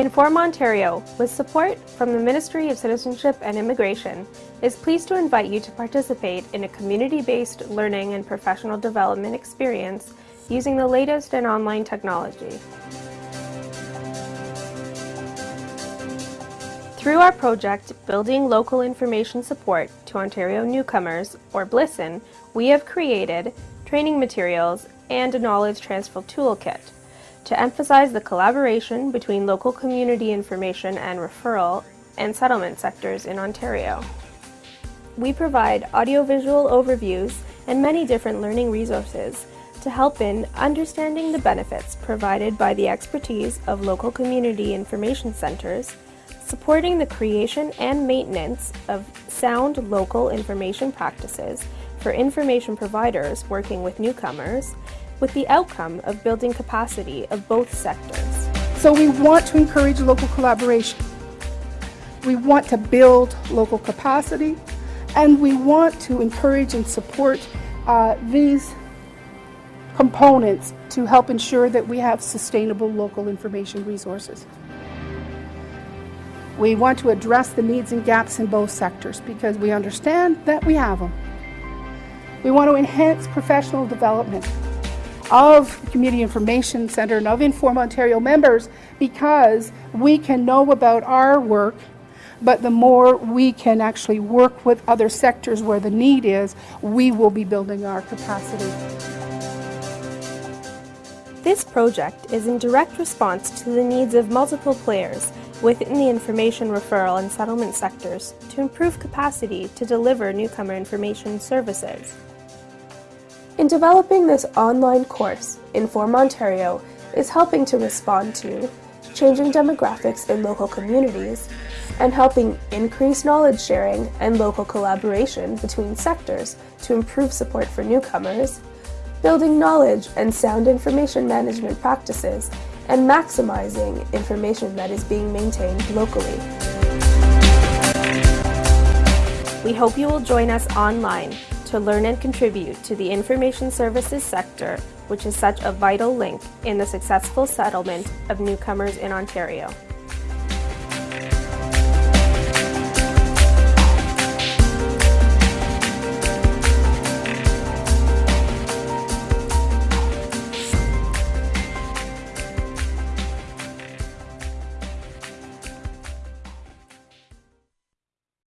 Inform Ontario, with support from the Ministry of Citizenship and Immigration, is pleased to invite you to participate in a community-based learning and professional development experience using the latest in online technology. Through our project, Building Local Information Support to Ontario Newcomers, or BLISON, we have created training materials and a knowledge transfer toolkit to emphasize the collaboration between local community information and referral and settlement sectors in Ontario. We provide audiovisual overviews and many different learning resources to help in understanding the benefits provided by the expertise of local community information centers supporting the creation and maintenance of sound local information practices for information providers working with newcomers, with the outcome of building capacity of both sectors. So we want to encourage local collaboration. We want to build local capacity, and we want to encourage and support uh, these components to help ensure that we have sustainable local information resources. We want to address the needs and gaps in both sectors because we understand that we have them. We want to enhance professional development of Community Information Centre and of Inform Ontario members because we can know about our work but the more we can actually work with other sectors where the need is, we will be building our capacity. This project is in direct response to the needs of multiple players within the information referral and settlement sectors to improve capacity to deliver newcomer information services. In developing this online course, Inform Ontario is helping to respond to changing demographics in local communities and helping increase knowledge sharing and local collaboration between sectors to improve support for newcomers, building knowledge and sound information management practices and maximizing information that is being maintained locally. We hope you will join us online to learn and contribute to the information services sector, which is such a vital link in the successful settlement of newcomers in Ontario.